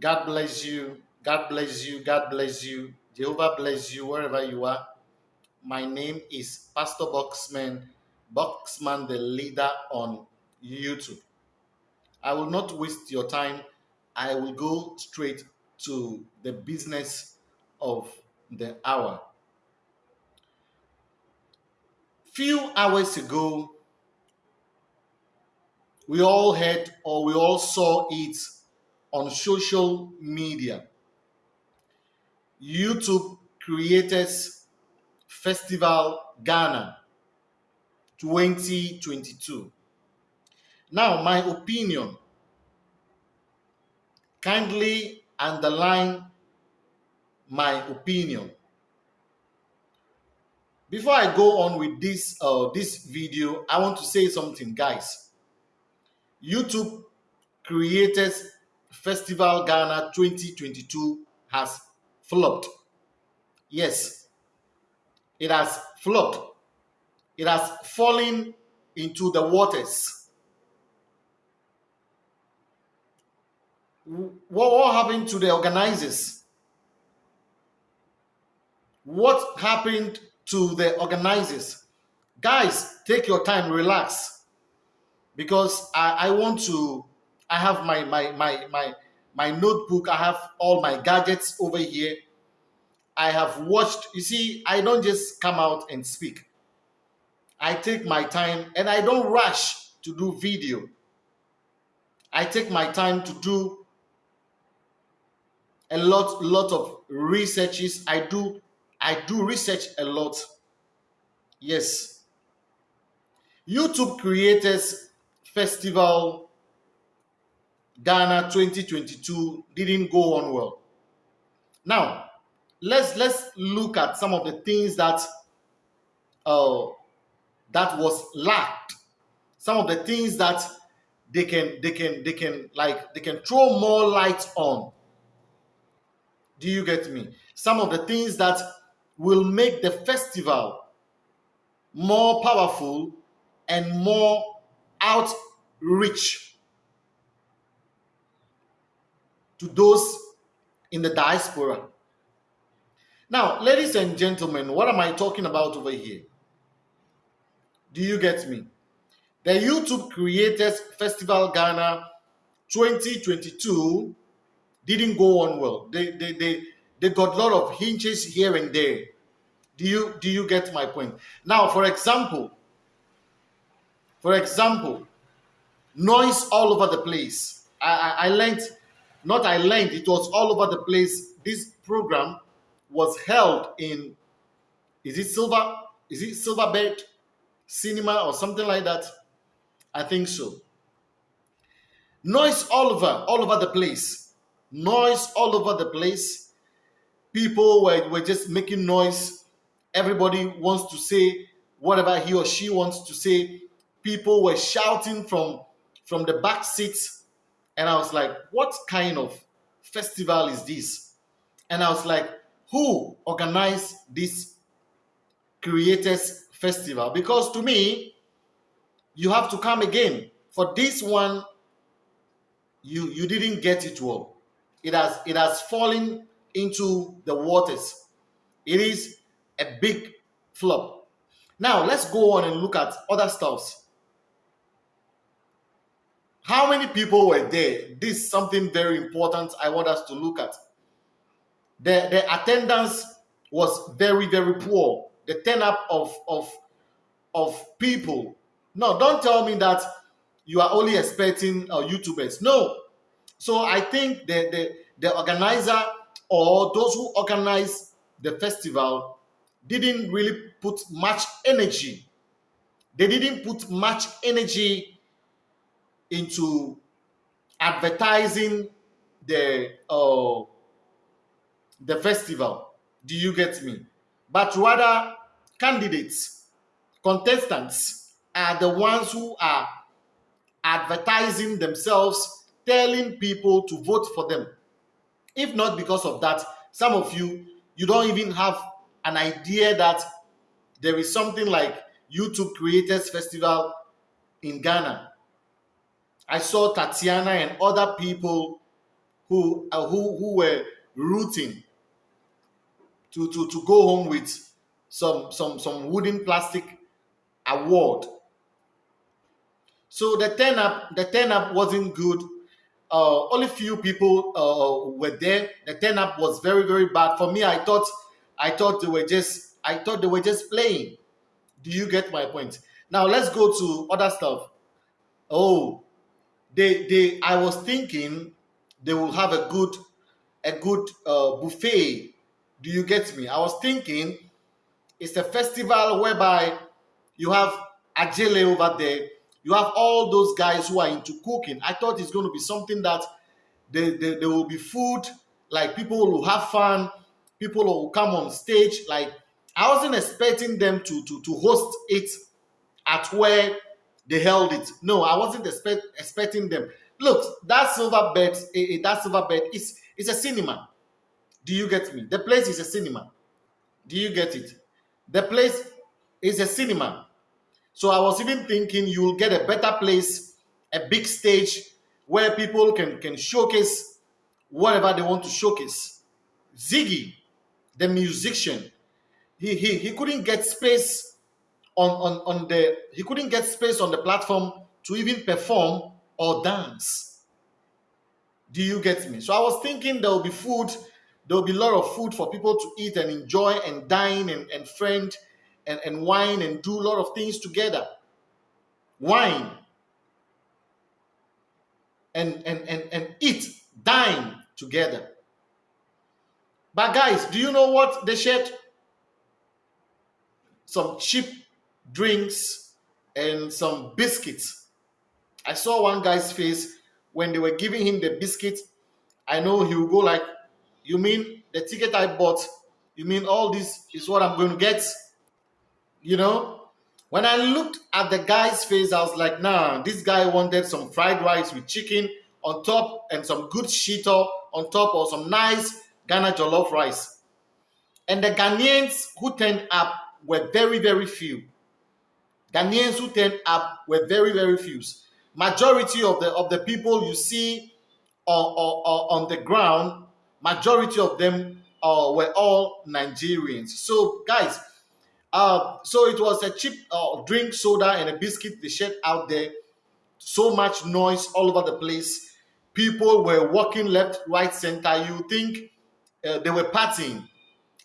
God bless you. God bless you. God bless you. Jehovah bless you wherever you are. My name is Pastor Boxman, Boxman the leader on YouTube. I will not waste your time. I will go straight to the business of the hour. Few hours ago, we all heard or we all saw it on social media. YouTube Creators Festival Ghana 2022. Now, my opinion kindly underline my opinion. Before I go on with this uh, this video, I want to say something, guys. YouTube Creators Festival Ghana 2022 has flopped. Yes, it has flopped. It has fallen into the waters. What, what happened to the organizers? What happened to the organizers? Guys, take your time, relax. Because I, I want to I have my my my my my notebook. I have all my gadgets over here. I have watched. You see, I don't just come out and speak. I take my time and I don't rush to do video. I take my time to do a lot lot of researches. I do I do research a lot. Yes. YouTube Creators Festival Ghana 2022 didn't go on well. Now, let's let's look at some of the things that uh, that was lacked. Some of the things that they can they can they can like they can throw more light on. Do you get me? Some of the things that will make the festival more powerful and more outreach to those in the diaspora. Now, ladies and gentlemen, what am I talking about over here? Do you get me? The YouTube Creators Festival Ghana 2022 didn't go on well. They, they, they, they got a lot of hinges here and there. Do you, do you get my point? Now, for example, for example, noise all over the place. I, I, I learned not I learned, it was all over the place. This program was held in, is it Silver, is it Silverbird Cinema or something like that? I think so. Noise all over, all over the place. Noise all over the place. People were, were just making noise. Everybody wants to say whatever he or she wants to say. People were shouting from, from the back seats and I was like, what kind of festival is this? And I was like, who organized this creators festival? Because to me, you have to come again. For this one, you you didn't get it well. It has it has fallen into the waters. It is a big flop. Now let's go on and look at other stuffs. How many people were there? This is something very important I want us to look at. The, the attendance was very, very poor. The turn up of, of, of people. No, don't tell me that you are only expecting uh, YouTubers. No. So I think the, the, the organizer or those who organize the festival didn't really put much energy. They didn't put much energy into advertising the uh, the festival. Do you get me? But rather, candidates, contestants are the ones who are advertising themselves, telling people to vote for them. If not because of that, some of you, you don't even have an idea that there is something like YouTube Creators Festival in Ghana I saw Tatiana and other people who uh, who who were rooting to, to, to go home with some some some wooden plastic award. So the turn up the turn up wasn't good. Uh, only few people uh, were there. The turn up was very very bad for me. I thought I thought they were just I thought they were just playing. Do you get my point? Now let's go to other stuff. Oh, they they I was thinking they will have a good a good uh, buffet. Do you get me? I was thinking it's a festival whereby you have Ajele over there. You have all those guys who are into cooking. I thought it's going to be something that they, there, there will be food, like people will have fun, people will come on stage. Like I wasn't expecting them to to to host it at where they held it. No, I wasn't expect, expecting them. Look, that Silverbird, eh, eh, that Silverbird is it's a cinema. Do you get me? The place is a cinema. Do you get it? The place is a cinema. So I was even thinking you'll get a better place, a big stage where people can, can showcase whatever they want to showcase. Ziggy, the musician, he, he, he couldn't get space on, on, on the he couldn't get space on the platform to even perform or dance. Do you get me? So I was thinking there will be food, there will be a lot of food for people to eat and enjoy and dine and, and friend and, and wine and do a lot of things together. Wine and, and, and, and eat, dine together. But guys, do you know what they shared? Some cheap drinks and some biscuits. I saw one guy's face when they were giving him the biscuit. I know he will go like, you mean the ticket I bought? You mean all this is what I'm going to get? You know? When I looked at the guy's face, I was like, nah, this guy wanted some fried rice with chicken on top and some good shito on top or some nice Ghana jollof rice. And the Ghanaians who turned up were very, very few. Ghanaians who turned up were very, very few. Majority of the of the people you see on, on, on the ground, majority of them uh, were all Nigerians. So, guys, uh, so it was a cheap uh, drink, soda, and a biscuit they shared out there. So much noise all over the place. People were walking left, right, center. You think uh, they were partying?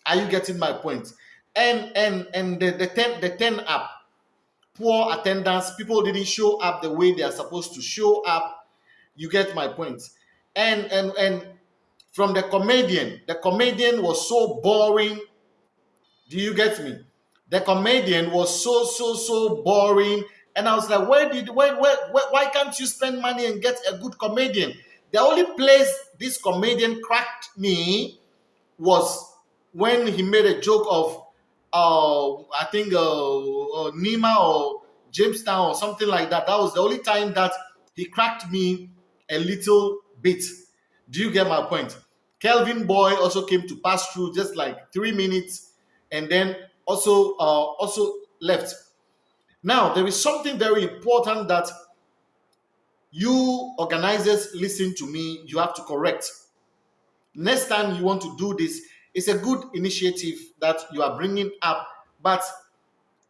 Are you getting my point? And and and the the ten the ten up poor attendance, people didn't show up the way they are supposed to show up. You get my point. And and and from the comedian, the comedian was so boring. Do you get me? The comedian was so so so boring. And I was like, where did where, where, where why can't you spend money and get a good comedian? The only place this comedian cracked me was when he made a joke of uh, I think uh, uh, Nima or Jamestown or something like that. That was the only time that he cracked me a little bit. Do you get my point? Kelvyn Boy also came to pass through just like three minutes and then also uh, also left. Now there is something very important that you organizers listen to me. You have to correct. Next time you want to do this, it's a good initiative that you are bringing up, but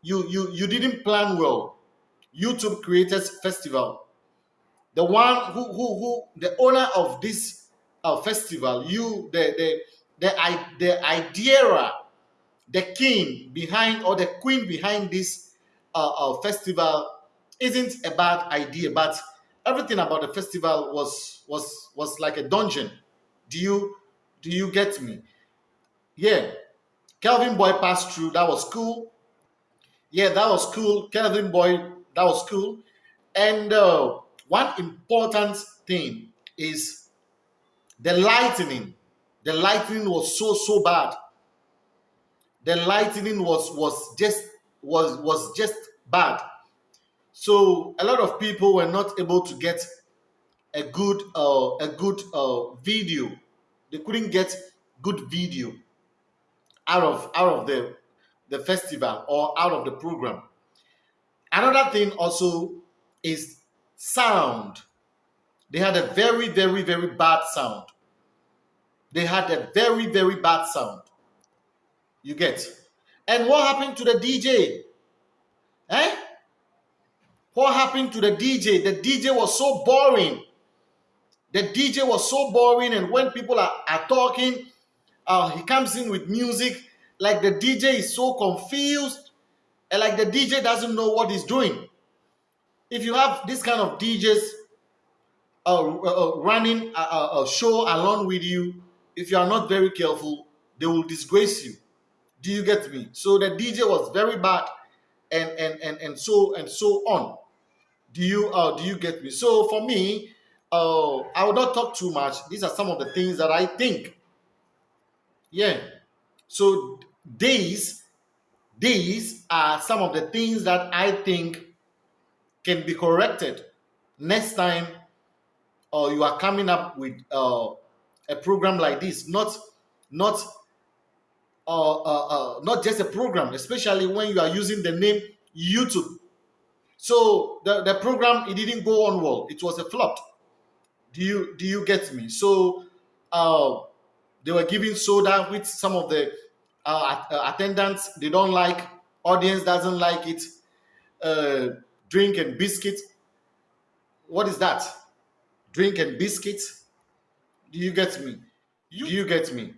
you you you didn't plan well. YouTube Creators Festival, the one who who who the owner of this uh, festival, you the the the the idea, the king behind or the queen behind this uh, uh, festival isn't a bad idea, but everything about the festival was was was like a dungeon. Do you do you get me? Yeah. Kelvyn Boy passed through. That was cool. Yeah, that was cool. Kelvyn Boy, that was cool. And uh, one important thing is the lightning. The lightning was so so bad. The lightning was was just was was just bad. So a lot of people were not able to get a good uh, a good uh, video. They couldn't get good video out of out of the the festival or out of the program. Another thing also is sound. They had a very, very, very bad sound. they had a very, very bad sound. You get. And what happened to the DJ? Eh? What happened to the DJ? The DJ was so boring. The DJ was so boring, and when people are, are talking, uh, he comes in with music, like the DJ is so confused, and like the DJ doesn't know what he's doing. If you have this kind of DJs uh, uh, uh, running a, a, show along with you, if you are not very careful, they will disgrace you. Do you get me? So the DJ was very bad, and and and and so and so on. Do you uh do you get me? So for me, uh, I will not talk too much. These are some of the things that I think. Yeah. So these these are some of the things that I think can be corrected next time or uh, you are coming up with uh, a program like this. Not not uh, uh, uh, not just a program especially when you are using the name youtube. So the, the program it didn't go on well. It was a flop. Do you do you get me? So uh, they were giving soda with some of the uh, uh attendants they don't like audience doesn't like it uh, drink and biscuit. What is that? Drink and biscuit? Do you get me? Do you get me?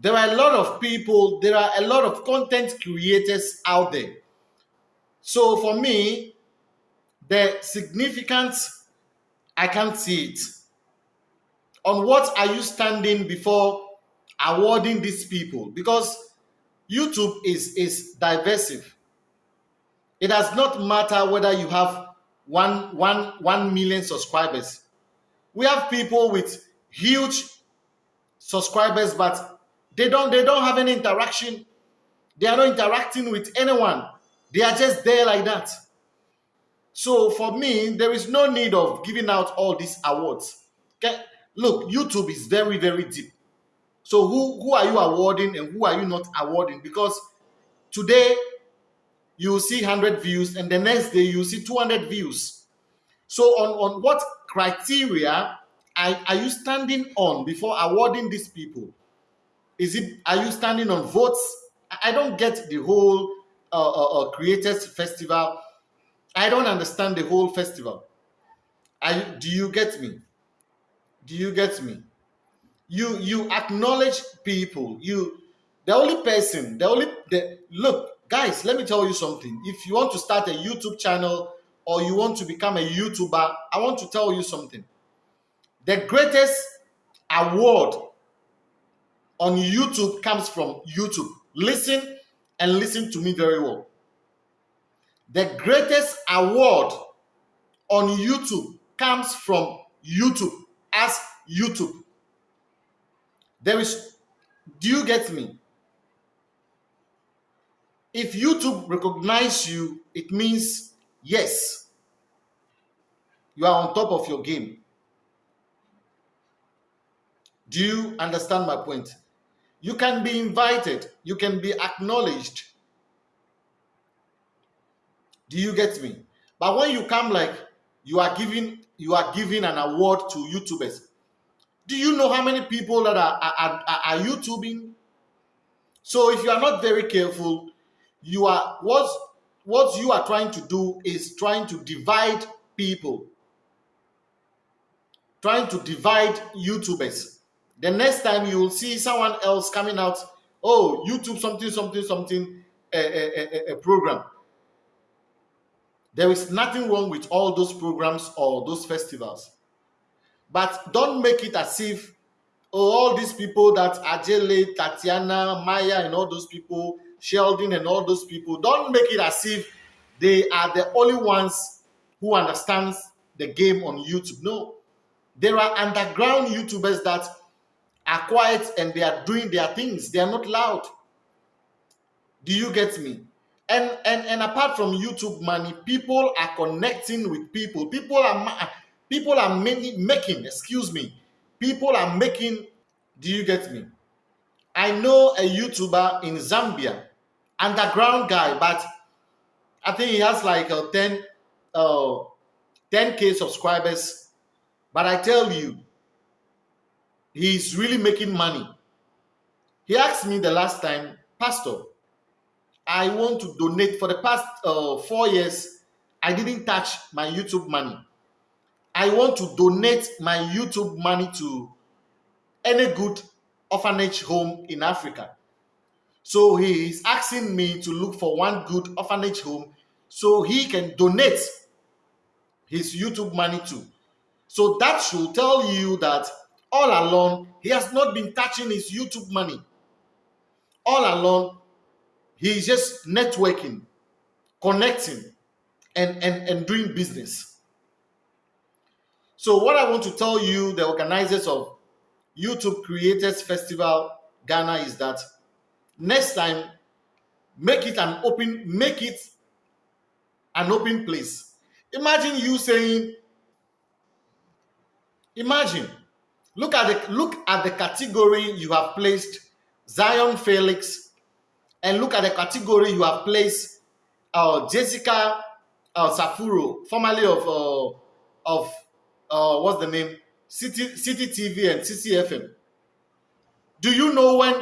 There are a lot of people there are a lot of content creators out there. So for me the significance i can't see it. On what are you standing before awarding these people because youtube is is divisive. It does not matter whether you have one one one million subscribers. We have people with huge subscribers but they don't they don't have any interaction. They are not interacting with anyone. They are just there like that. So for me there is no need of giving out all these awards. Okay look youtube is very very deep so who who are you awarding and who are you not awarding? Because today you see 100 views and the next day you see 200 views. So on on what criteria are, are you standing on before awarding these people? Is it are you standing on votes? I don't get the whole uh, uh, uh, creators festival. I don't understand the whole festival. I, do you get me? Do you get me you you acknowledge people. You the only person the only the look guys let me tell you something. If you want to start a youtube channel or you want to become a youtuber i want to tell you something. The greatest award on youtube comes from youtube. Listen and listen to me very well. The greatest award on youtube comes from youtube. As youtube there is do you get me? If youtube recognize you it means yes. You are on top of your game. Do you understand my point? You can be invited you can be acknowledged. Do you get me? But when you come like you are giving you are giving an award to youtubers do you know how many people that are, are, are, are YouTubing? So if you are not very careful, you are what what you are trying to do is trying to divide people, trying to divide YouTubers. The next time you will see someone else coming out, oh, YouTube something, something, something, a, a, a, a program. There is nothing wrong with all those programs or those festivals. But don't make it as if oh, all these people that Ajele, Tatiana, Maya, and all those people, Sheldon, and all those people, don't make it as if they are the only ones who understands the game on YouTube. No, there are underground YouTubers that are quiet and they are doing their things. They are not loud. Do you get me? And and and apart from YouTube money, people are connecting with people. People are People are many, making, excuse me, people are making, do you get me? I know a YouTuber in Zambia, underground guy, but I think he has like a 10, uh, 10k subscribers. But I tell you, he's really making money. He asked me the last time, Pastor, I want to donate for the past uh, four years. I didn't touch my YouTube money. I want to donate my YouTube money to any good orphanage home in Africa. So he is asking me to look for one good orphanage home so he can donate his YouTube money to. So that should tell you that all along he has not been touching his YouTube money. All along, he's just networking, connecting, and, and, and doing business. So, what I want to tell you, the organizers of YouTube Creators Festival Ghana, is that next time, make it an open, make it an open place. Imagine you saying, imagine, look at the look at the category you have placed Zion Felix, and look at the category you have placed uh, Jessica uh, Saforo, formerly of uh, of uh, what's the name Citi Citi TV and CCFM. Do you know when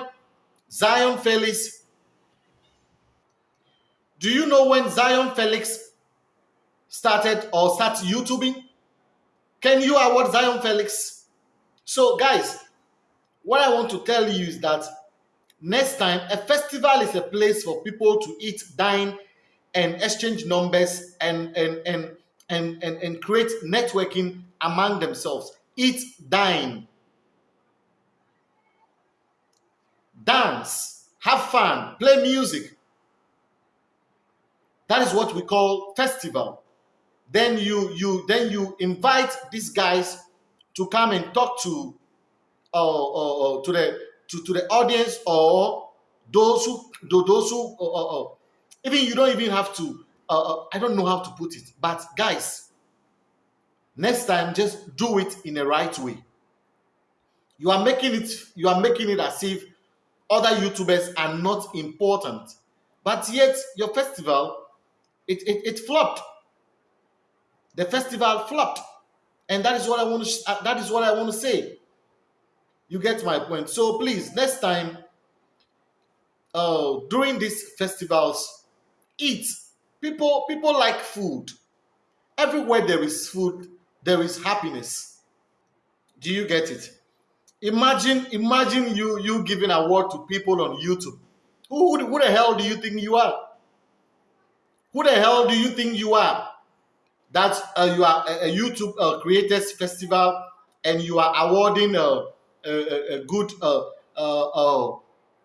Zion Felix? Do you know when Zion Felix started or started YouTubing? Can you award Zion Felix? So, guys, what I want to tell you is that next time, a festival is a place for people to eat, dine, and exchange numbers and and and and and, and create networking among themselves. Eat, dine, dance, have fun, play music. That is what we call festival. Then you you then you invite these guys to come and talk to uh, uh, to the to, to the audience or those who those who uh, even you don't even have to I don't know how to put it but guys next time just do it in the right way. You are making it you are making it as if other youtubers are not important but yet your festival it, it, it flopped. The festival flopped and that is what i want to uh, that is what i want to say. You get my point. So please next time uh during these festivals eat people people like food everywhere there is food there is happiness. Do you get it? Imagine, imagine you you giving award to people on YouTube. Who, who, who the hell do you think you are? Who the hell do you think you are? That uh, you are a, a YouTube uh, Creators Festival and you are awarding a, a, a good uh, uh, uh,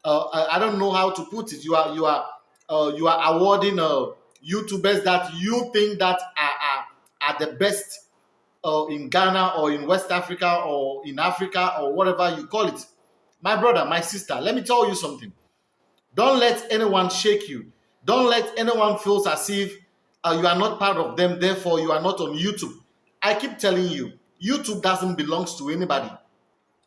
uh, I don't know how to put it. You are you are uh, you are awarding uh, YouTubers that you think that are, are, are the best or in Ghana or in West Africa or in Africa or whatever you call it. My brother, my sister, let me tell you something. Don't let anyone shake you. Don't let anyone feel as if uh, you are not part of them, therefore you are not on YouTube. I keep telling you, YouTube doesn't belong to anybody.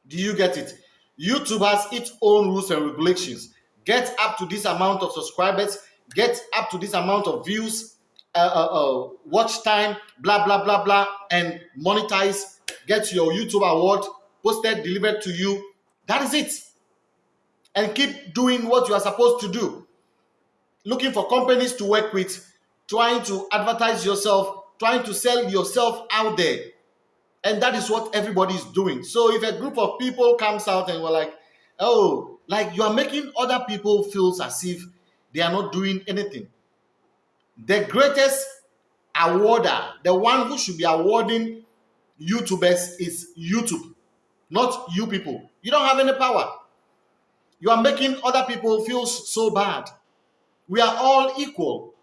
Do you get it? YouTube has its own rules and regulations. Get up to this amount of subscribers, get up to this amount of views, uh, uh, uh, watch time, blah, blah, blah, blah, and monetize, get your YouTube award posted, delivered to you. That is it. And keep doing what you are supposed to do. Looking for companies to work with, trying to advertise yourself, trying to sell yourself out there. And that is what everybody is doing. So if a group of people comes out and we're like, oh, like you are making other people feel as if they are not doing anything the greatest awarder, the one who should be awarding YouTubers is YouTube, not you people. You don't have any power. You are making other people feel so bad. We are all equal.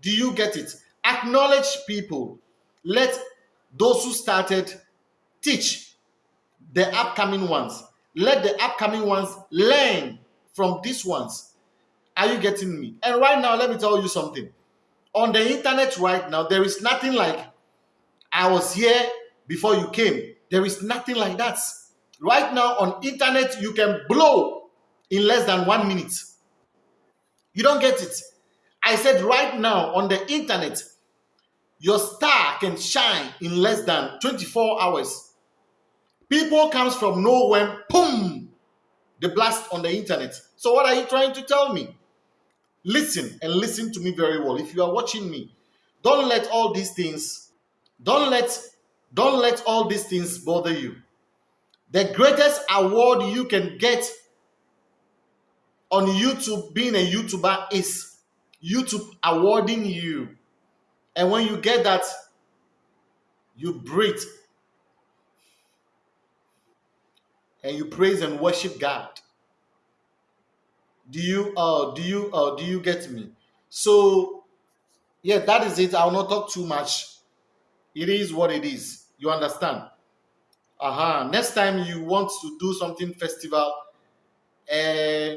Do you get it? Acknowledge people. Let those who started teach the upcoming ones. Let the upcoming ones learn from these ones. Are you getting me? And right now, let me tell you something on the internet right now, there is nothing like I was here before you came. There is nothing like that. Right now on internet, you can blow in less than one minute. You don't get it. I said right now on the internet, your star can shine in less than 24 hours. People comes from nowhere, boom, the blast on the internet. So what are you trying to tell me? Listen and listen to me very well. If you are watching me, don't let all these things, don't let, don't let all these things bother you. The greatest award you can get on YouTube, being a YouTuber, is YouTube awarding you. And when you get that, you breathe and you praise and worship God. Do you uh do you uh do you get me? So yeah, that is it. I'll not talk too much. It is what it is. You understand? Uh-huh. Next time you want to do something festival, uh,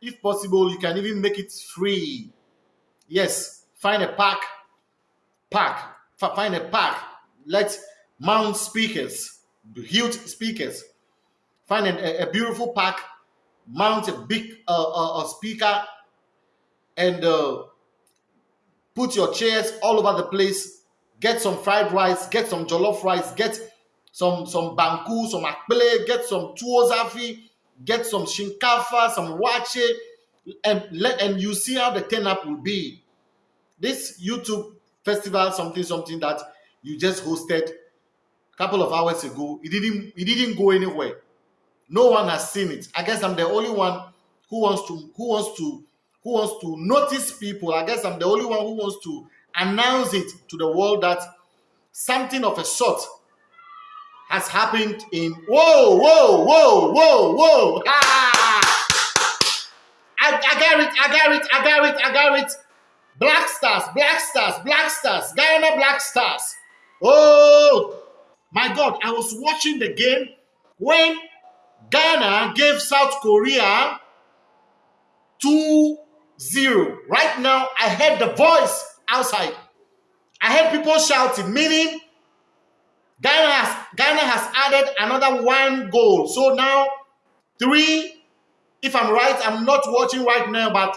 if possible, you can even make it free. Yes, find a park, park, find a park. Let mount speakers, huge speakers. Find a, a beautiful park, mount a big uh, uh, a speaker, and uh, put your chairs all over the place. Get some fried rice, get some jollof rice, get some some banku, some akpele, get some tuozafi, get some shinkafa, some waakye, and let and you see how the turn up will be. This YouTube festival, something something that you just hosted a couple of hours ago, it didn't it didn't go anywhere. No one has seen it. I guess I'm the only one who wants to who wants to who wants to notice people. I guess I'm the only one who wants to announce it to the world that something of a sort has happened in whoa whoa whoa whoa whoa ah! I, I got it I got it I got it I got it black stars black stars black stars Guyana black stars oh my god I was watching the game when Ghana gave South Korea 2 0. Right now, I heard the voice outside. I heard people shouting, meaning Ghana has, Ghana has added another one goal. So now, three, if I'm right, I'm not watching right now, but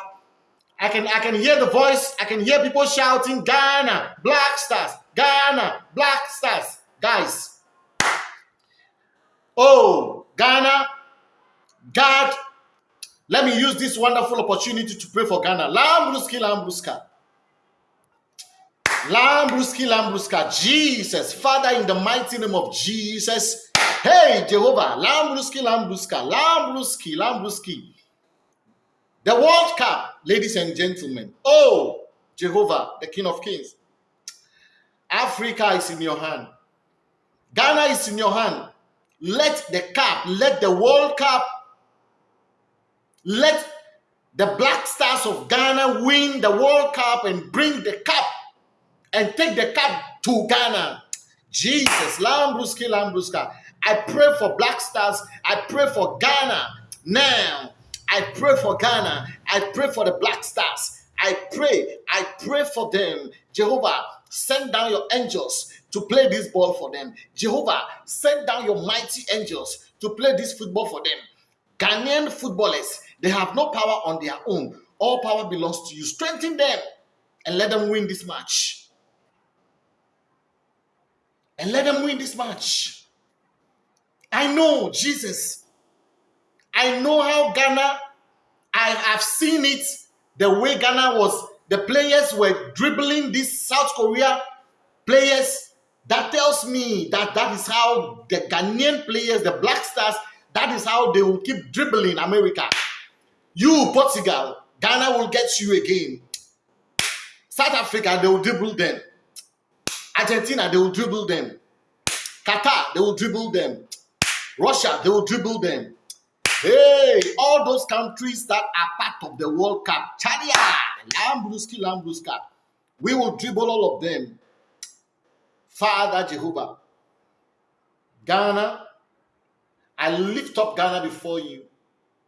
I can I can hear the voice. I can hear people shouting, Ghana, Black Stars, Ghana, Black Stars. Guys, oh, Ghana, God, let me use this wonderful opportunity to pray for Ghana. Lambruski, Lambruska. Lambruski, Lambruska. Jesus, Father, in the mighty name of Jesus. Hey, Jehovah. Lambruski, Lambruska. Lambruski, Lambruski. The World Cup, ladies and gentlemen. Oh, Jehovah, the King of Kings. Africa is in your hand. Ghana is in your hand. Let the cup, let the World Cup, let the Black Stars of Ghana win the World Cup and bring the cup and take the cup to Ghana. Jesus, Lambruski, Lambruska. I pray for Black Stars. I pray for Ghana now. I pray for Ghana. I pray for the Black Stars. I pray, I pray for them. Jehovah, send down your angels to play this ball for them. Jehovah, send down your mighty angels to play this football for them. Ghanaian footballers, they have no power on their own. All power belongs to you. Strengthen them and let them win this match. And let them win this match. I know, Jesus. I know how Ghana, I have seen it the way Ghana was. The players were dribbling this South Korea players that tells me that that is how the Ghanaian players, the Black Stars, that is how they will keep dribbling America. You, Portugal, Ghana will get you again. South Africa, they will dribble them. Argentina, they will dribble them. Qatar, they will dribble them. Russia, they will dribble them. Hey, all those countries that are part of the World Cup, Chadia, Lambruski, Lambruska, we will dribble all of them. Father Jehovah, Ghana, I lift up Ghana before you.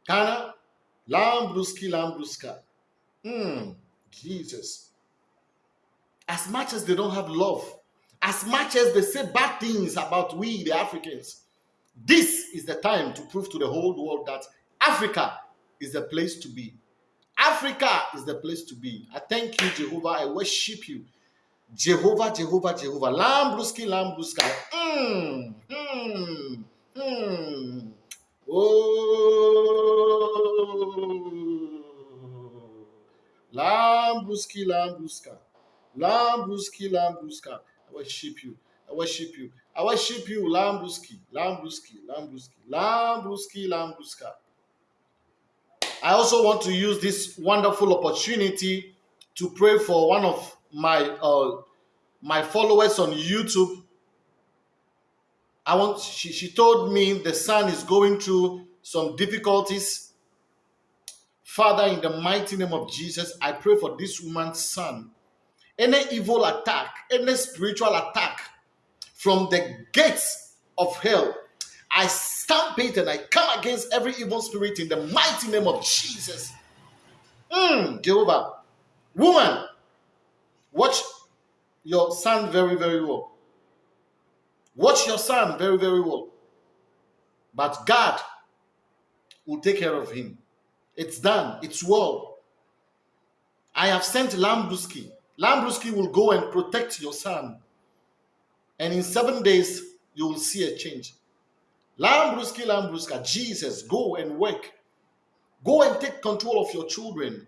Ghana, Lambruski, Lambruska. Hmm, Jesus. As much as they don't have love, as much as they say bad things about we, the Africans, this is the time to prove to the whole world that Africa is the place to be. Africa is the place to be. I thank you, Jehovah. I worship you. Jehovah, Jehovah, Jehovah. Lambruski, Lambruska. Mm, mm. Hmm. Oh. Lambruski, Lambruska. Lambruski, Lambruska. I worship you. I worship you. I worship you, Lambruski, Lambruski, Lambruski, Lambruski, Lambruska. I also want to use this wonderful opportunity to pray for one of my uh, my followers on YouTube. I want she, she told me the son is going through some difficulties. Father, in the mighty name of Jesus, I pray for this woman's son. Any evil attack, any spiritual attack from the gates of hell, I stamp it and I come against every evil spirit in the mighty name of Jesus. Mm, Jehovah. Woman, watch your son very, very well. Watch your son very, very well. But God will take care of him. It's done. It's well. I have sent Lambruski. Lambruski will go and protect your son. And in seven days, you will see a change. Lambruski, Lambruska, Jesus, go and work. Go and take control of your children.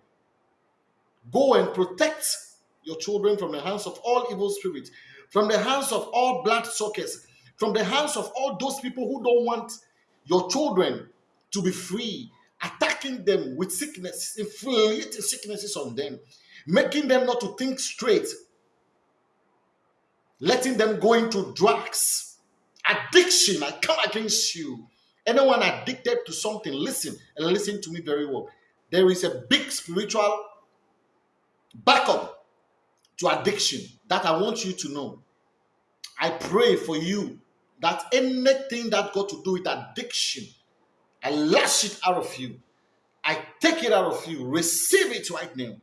Go and protect your children from the hands of all evil spirits, from the hands of all blood suckers, from the hands of all those people who don't want your children to be free, attacking them with sickness, inflicting sicknesses on them, making them not to think straight, letting them go into drugs, addiction. I come against you. Anyone addicted to something, listen and listen to me very well. There is a big spiritual backup to addiction that I want you to know. I pray for you that anything that got to do with addiction, I lash it out of you. I take it out of you. Receive it right now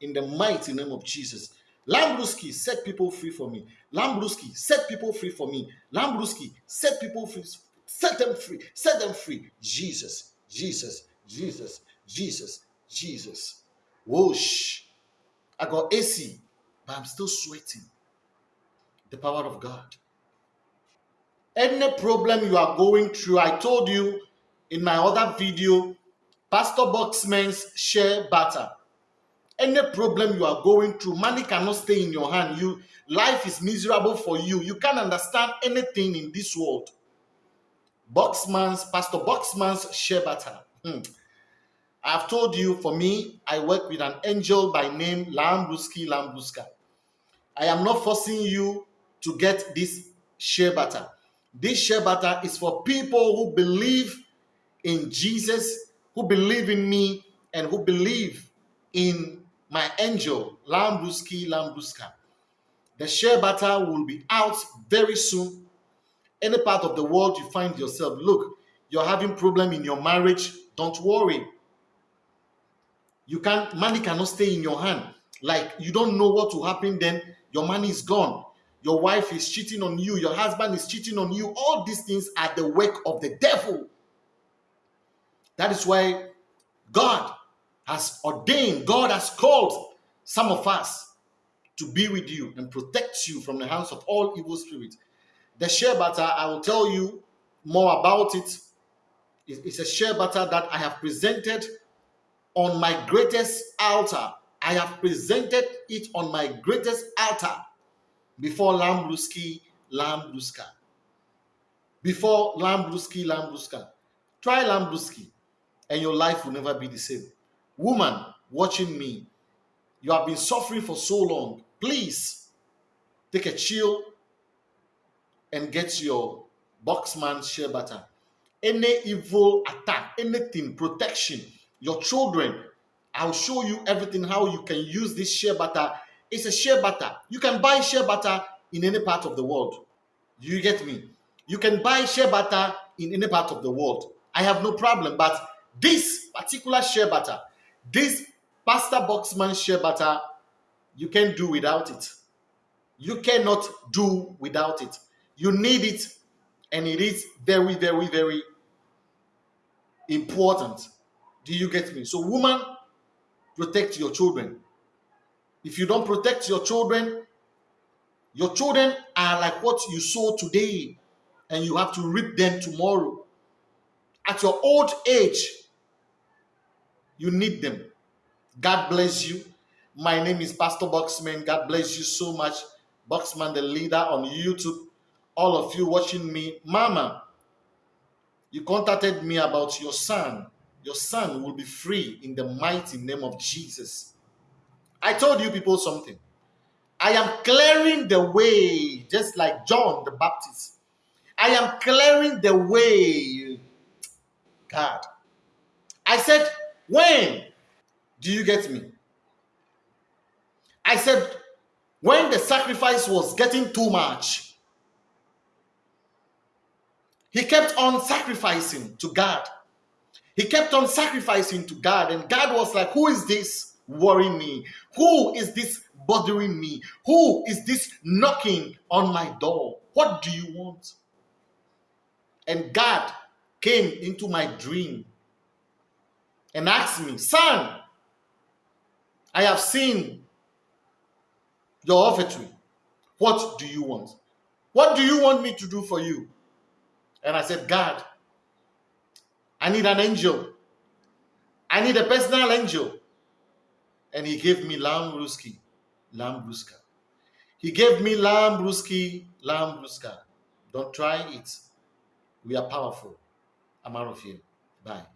in the mighty name of Jesus. Lambruski, set people free for me. Lambruski, set people free for me. Lambruski, set people free. Set them free. Set them free. Jesus, Jesus, Jesus, Jesus, Jesus. Whoosh. I got AC, but I'm still sweating. The power of God. Any problem you are going through, I told you in my other video, Pastor Boxman's shea butter. Any problem you are going through, money cannot stay in your hand. You life is miserable for you. You can't understand anything in this world. Boxman's Pastor Boxman's shea butter. Hmm. I've told you, for me, I work with an angel by name Lambruski Lambruska. I am not forcing you to get this shea butter. This shea butter is for people who believe in Jesus, who believe in me, and who believe in my angel, Lambruski Lambruska. The shea butter will be out very soon. Any part of the world you find yourself, look, you're having problem in your marriage, don't worry you can't money cannot stay in your hand like you don't know what will happen then your money is gone. Your wife is cheating on you. Your husband is cheating on you. All these things are the work of the devil. That is why god has ordained god has called some of us to be with you and protect you from the hands of all evil spirits. The shea butter i will tell you more about it. It's a shea butter that i have presented on my greatest altar. I have presented it on my greatest altar before Lambruski, Lambruska. Before Lambruski, Lambruska. Try Lambruski and your life will never be the same. Woman watching me, you have been suffering for so long. Please take a chill and get your boxman shea butter. Any evil attack, anything, protection, your children. I'll show you everything how you can use this shea butter. It's a shea butter. You can buy shea butter in any part of the world. You get me? You can buy shea butter in any part of the world. I have no problem. But this particular shea butter, this Pastor Boxman shea butter, you can't do without it. You cannot do without it. You need it, and it is very, very, very important. Do you get me? So, woman, protect your children. If you don't protect your children, your children are like what you sow today. and you have to reap them tomorrow. At your old age, you need them. God bless you. My name is Pastor Boxman. God bless you so much. Boxman, the leader on YouTube. All of you watching me. Mama, you contacted me about your son. Your son will be free in the mighty name of Jesus. I told you people something. I am clearing the way, just like John the Baptist. I am clearing the way. God. I said, when? Do you get me? I said, when the sacrifice was getting too much, he kept on sacrificing to God. He kept on sacrificing to God, and God was like, Who is this worrying me? Who is this bothering me? Who is this knocking on my door? What do you want? And God came into my dream and asked me, Son, I have seen your offertory. What do you want? What do you want me to do for you? And I said, God, I need an angel. I need a personal angel. And he gave me Lamb Ruski, Lamb Bruska. He gave me Lamb Ruski, Lamb Bruska. Don't try it. We are powerful. I'm out of here. Bye.